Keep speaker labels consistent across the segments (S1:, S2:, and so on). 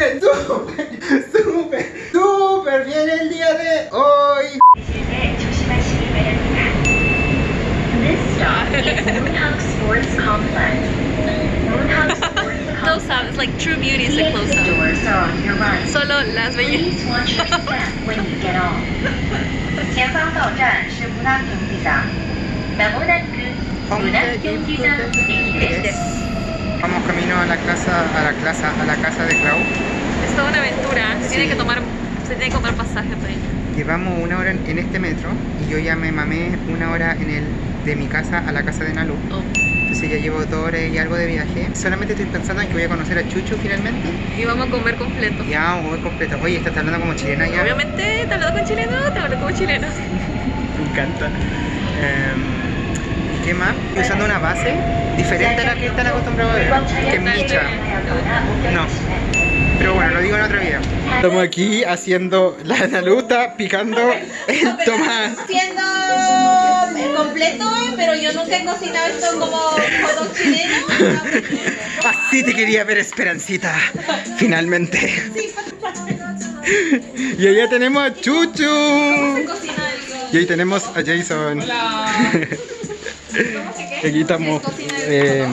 S1: Gente, súper, súper bien el día de hoy.
S2: Close-up, it's like true beauty is a
S3: close-up.
S2: Solo las
S3: bellezas.
S1: Vamos camino a la casa, a la casa, a la casa de Clau.
S2: Es toda una aventura. Se tiene que tomar, se tiene que comprar pasaje para ir.
S1: Llevamos una hora en, este metro y yo ya me mamé una hora en el de mi casa a la casa de Nalu.
S2: Oh.
S1: Entonces ya llevo dos horas y algo de viaje. Solamente estoy pensando en que voy a conocer a Chuchu finalmente.
S2: Y vamos a comer completo.
S1: Ya, voy completo. Oye, estás hablando como chilena ya.
S2: Obviamente, te hablo con chileno, te hablo como chileno.
S1: Me encanta. Em, ¿y usando una base diferente a la que están acostumbrados a ver, que es micha. No. Pero bueno, lo digo en otro video. Estamos aquí haciendo la naluta, picando el tomate.
S4: haciendo el completo, pero yo nunca he cocinado esto como hot chileno.
S1: Así te quería ver, Esperancita. Finalmente. Y allá tenemos a Chuchu. Y ahí tenemos a Jason. Aquí estamos eh,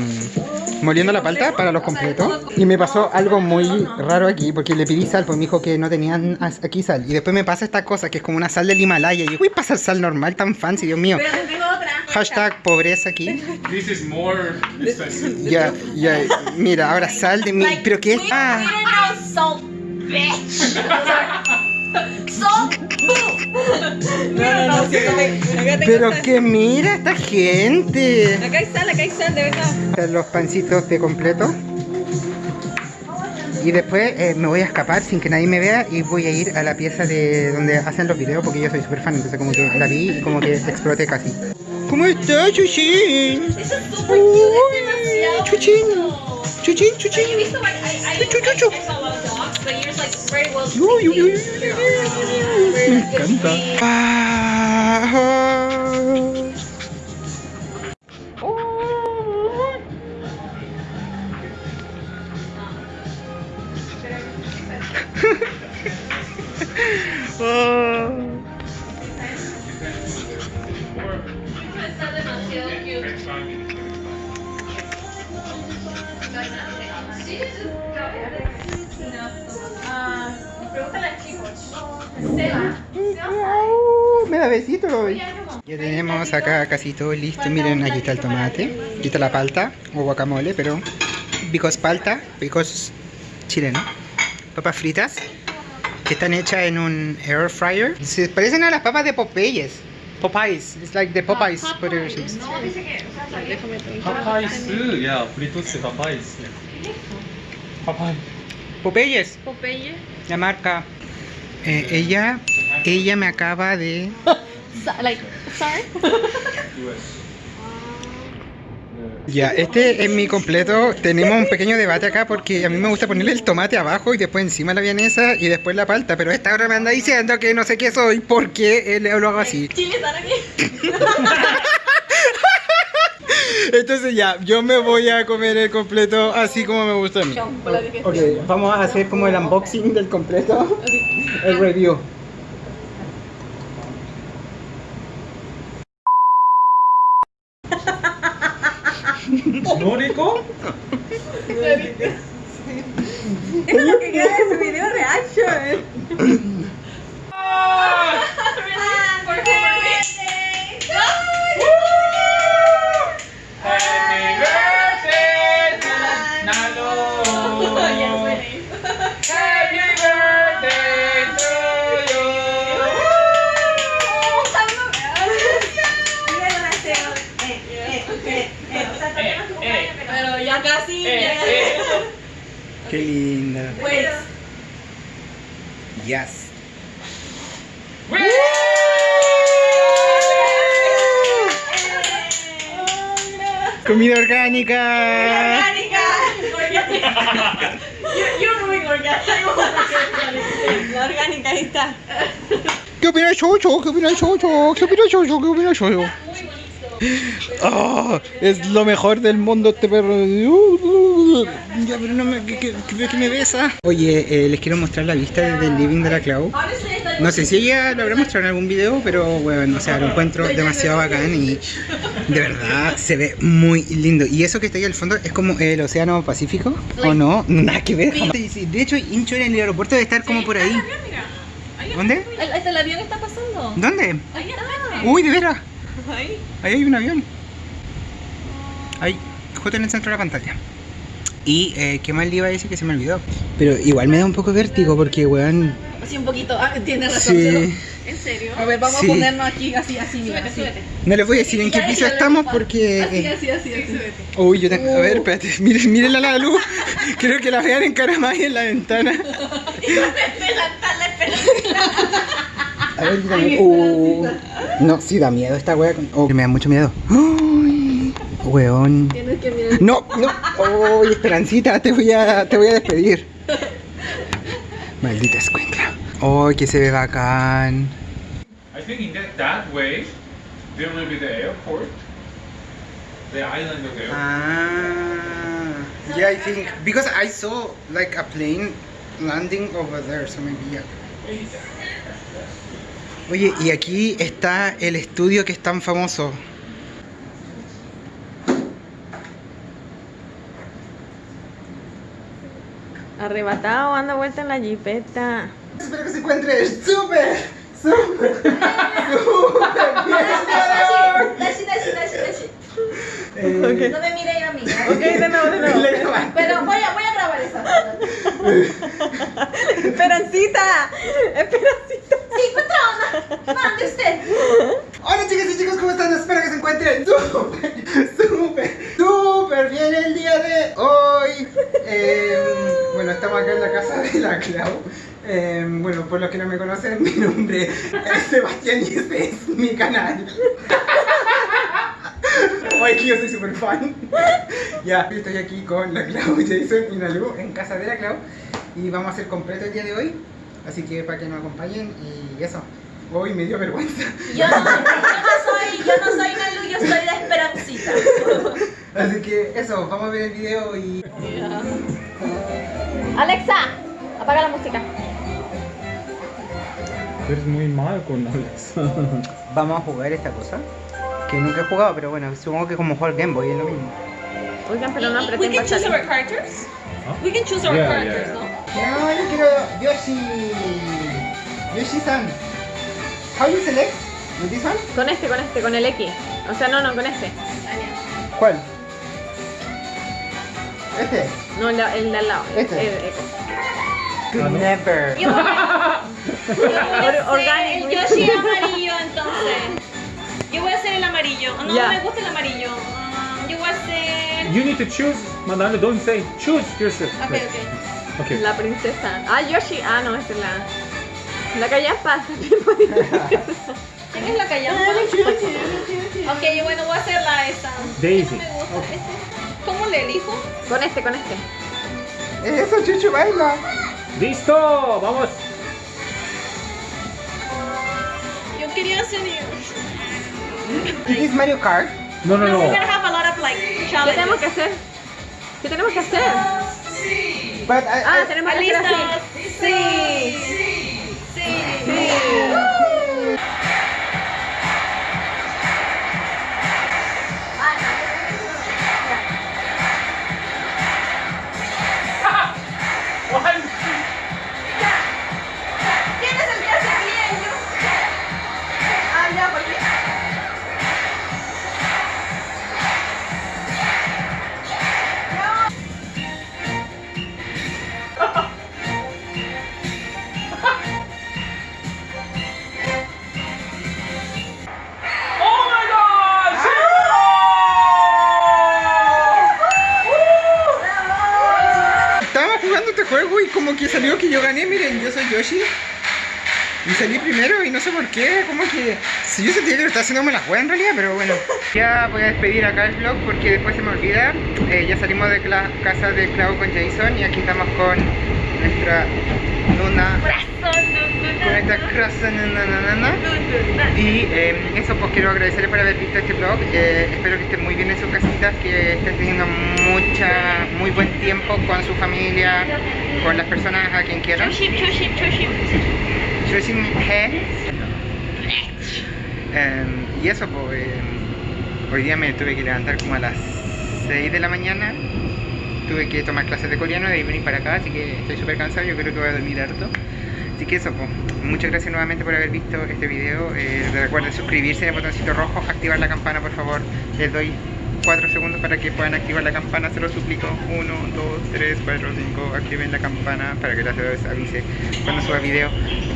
S1: moliendo la palta para los completos. Y me pasó algo muy raro aquí porque le pedí sal, pues me dijo que no tenían aquí sal. Y después me pasa esta cosa que es como una sal del Himalaya. Y yo, uy, pasa sal normal tan fancy, Dios mío.
S4: Pero tengo otra.
S1: Hashtag pobreza aquí.
S5: This is more expensive.
S1: Ya, ya, mira, ahora sal de mi. ¿Pero qué es? Ah.
S4: salt,
S6: No, no, no,
S1: Pero que mira esta gente.
S6: Acá hay sal, acá hay sal, de verdad.
S1: Los pancitos de completo. Y después eh, me voy a escapar sin que nadie me vea y voy a ir a la pieza de donde hacen los videos porque yo soy súper fan, entonces como que la vi y como que exploté casi. ¿Cómo estás, Chuchín?
S4: Eso es súper cute, es demasiado
S1: Chuchín.
S4: bonito.
S1: Chuchín,
S4: Like,
S1: chuchín.
S4: You visto, like, I, I,
S1: Chuchu, chuchu.
S4: I saw a lot of dogs, but yours, like, very well
S1: Uy, uy, uy,
S4: taken.
S1: uy, uy, Me encanta. Ah. Oh. Me da besito, lo Ya tenemos acá casi todo listo. Miren, aquí está el tomate. Aquí está la palta o guacamole, pero. Picos palta, picos chileno. Papas fritas que están hechas en un air fryer. Se parecen a las papas de Popeyes. Popeyes, it's like the Popeyes no, potato chips.
S5: No, dice que, Popeyes, sí, yeah, fritos de Popeyes. Yeah.
S1: Popeyes.
S2: Popeyes.
S1: Popeyes la marca. Eh, ella, ella me acaba de
S2: Like, sorry.
S1: Ya, este es mi completo. Tenemos un pequeño debate acá porque a mí me gusta ponerle el tomate abajo y después encima la vienesa y después la palta. Pero esta hora me anda diciendo que no sé qué soy porque lo hago así. Entonces ya, yo me voy a comer el completo así como me gusta a mí. Ok, vamos a hacer como el unboxing del completo. El review.
S5: ¿Nórico?
S6: Es lo que queda de su video reaction.
S4: For birthday.
S5: Happy birthday, Nalo! Happy birthday to you!
S4: Pero ya casi. ya-
S1: Qué linda.
S4: Wait.
S1: Yes. Comida orgánica.
S4: Orgánica. Orgánica. You- You're doing orgánica.
S6: La orgánica, ahí está.
S1: ¿Qué opina Chocho? ¿Qué opina Chocho? ¿Qué opina Chocho? ¿Qué opina Chocho? Ah, es lo mejor del mundo este perro. Ya, pero no me, que, que, que- me besa. Oye, eh, les quiero mostrar la vista desde el living de la Clau. No sé si ella lo habrá mostrado en algún video, pero bueno, o sea, lo encuentro demasiado bacán y de verdad se ve muy lindo. Y eso que está ahí al fondo es como el océano Pacífico, ¿o no? Nada que ver. Sí, sí, De hecho, Incho en el aeropuerto debe estar como por ahí. ¿Dónde?
S4: Ahí está el avión está pasando.
S1: ¿Dónde?
S4: Ahí está.
S1: Uy, de veras.
S4: Ahí.
S1: Ahí hay un avión. Ahí, justo en el centro de la pantalla. Y, eh, ¿qué más le iba a decir que se me olvidó? Pero igual me da un poco de vértigo porque, weón...
S4: Así un poquito. Ah, tienes razón.
S1: Sí.
S4: pero-
S2: ¿En serio?
S4: A ver, vamos
S1: Sí.
S4: a ponernos aquí así, así, mira,
S2: Súbete,
S4: así.
S2: súbete.
S1: No les voy a decir en qué piso estamos porque...
S4: Así,
S1: eh,
S4: así, así, así.
S1: Uy, yo tengo... A ver, espérate, miren, miren a la luz. Creo que la vean en cara más en la ventana. A ver, quítame.
S4: Ay,
S1: Uh, no, sí da miedo esta wea. con- Oh, me da mucho miedo. Uy, weón.
S4: Tienes que mirar.
S1: No, no. Uy, Esperancita, te voy a, te voy a despedir. Maldita escuincla. Uy, que se ve bacán.
S5: I think in that, that way, there will be the airport, the island of the airport.
S1: Ah. Yeah, I think because I saw like a plane landing over there, so maybe yeah. Oye, y aquí está el estudio que es tan famoso.
S2: Arrebatado, anda vuelta en la jipeta.
S1: Espero que se encuentre súper, súper, súper bien. Eh,
S4: No me mire yo a mí. ¿eh?
S2: Ok, de nuevo, de nuevo.
S4: Pero voy a, voy a grabar esa.
S2: Esperancita, Esperancita.
S4: Mande usted.
S1: Hola chicas y chicos, ¿cómo están? Espero que se encuentren súper, súper, súper bien el día de hoy. Eh, bueno, estamos acá en la casa de la Clau. Eh, bueno, por los que no me conocen, mi nombre es Sebastián y este es mi canal. Hoy que yo soy súper fan. Ya, estoy aquí con la Clau, Jason y Nalu en casa de la Clau. Y vamos a hacer completo el día de hoy. Así que para que nos acompañen y eso. Hoy me dio vergüenza.
S4: Yo no, yo no soy, yo no soy Nalu, yo soy la Esperancita.
S1: Así que eso, vamos a ver el video y...
S4: Alexa, apaga la música.
S5: Eres muy mal con Alex.
S1: Vamos a jugar esta cosa. Que nunca he jugado, pero bueno, supongo que como jugar Game Boy es lo mismo.
S2: Oigan, pero no
S4: We can choose our characters.
S5: Huh?
S4: We can choose our
S5: Yeah,
S4: characters,
S5: yeah.
S4: ¿no?
S1: No, yo quiero Yoshi. Yoshi-san. How you select? With this one?
S2: Con este, con este, con el X. O sea, no, no, con este.
S1: ¿Cuál? Este.
S2: No, el, de- el de al lado.
S1: Este.
S2: El, el eco.
S1: Could never.
S4: Yo voy a, yo voy a
S2: Or-
S4: ser
S2: orgánico.
S4: el Yoshi amarillo, entonces. Yo voy a ser el amarillo. No, no me gusta el amarillo. Um, yo voy a ser...
S5: You need to choose, Madame, don't say, choose yourself.
S4: Ok,
S5: Right.
S4: ok.
S5: Okay.
S2: La princesa. Ah, Yoshi. Ah, no, esa es la. La callampa.
S4: ¿Quién es la callampa? Ok, yo bueno, voy a hacer la esa.
S5: Daisy.
S4: No me gusta este. ¿Cómo le elijo?
S2: con este, con este.
S1: Eso, Chuchu, baila.
S5: ¡Listo! ¡Vamos!
S4: Yo quería hacer
S1: this Mario Kart?
S5: No, no,
S4: We're
S5: no.
S4: gonna have a lot of like
S2: ¿Qué tenemos que hacer? ¿Qué tenemos que hacer?
S1: But I,
S2: Ah,
S1: I-
S2: tenemos que hacer así.
S4: Sí. Sí.
S1: Jugando este juego y como que salió que yo gané, miren, yo soy Yoshi. Y salí primero y no sé por qué, como que... Si yo sentía que lo estaba haciendo me la juega en realidad, pero bueno. Ya voy a despedir acá el vlog porque después se me olvida. Eh, ya salimos de la casa de Clau con Jason y aquí estamos con nuestra Luna.
S4: Corazón,
S1: con esta croissant y em, eso pues quiero agradecerles por haber visto este vlog. Eh, espero que estén muy bien en sus casitas que estén teniendo mucha muy buen tiempo con su familia con las personas a quien quieran em, y eso pues em, hoy día me tuve que levantar como a las 6 de la mañana. Tuve que tomar clases de coreano y venir para acá así que estoy súper cansado yo creo que voy a dormir harto. Así que eso, muchas gracias nuevamente por haber visto este video. Eh, recuerden suscribirse en el botoncito rojo, activar la campana, por favor. Les doy 4 segundos para que puedan activar la campana, se lo suplico. 1, 2, 3, 4, 5. Activen la campana para que les avise cuando suba video.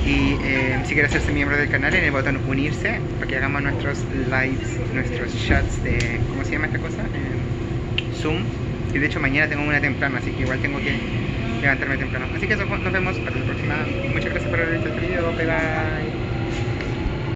S1: Y eh, si quieren hacerse miembro del canal, en el botón unirse para que hagamos nuestros lives, nuestros chats de. ¿Cómo se llama esta cosa? Eh, Zoom. Y de hecho, mañana tengo una temprana, así que igual tengo que levantarme temprano. Así que eso, nos vemos para la próxima. Muchas gracias por haber visto este video. Bye bye.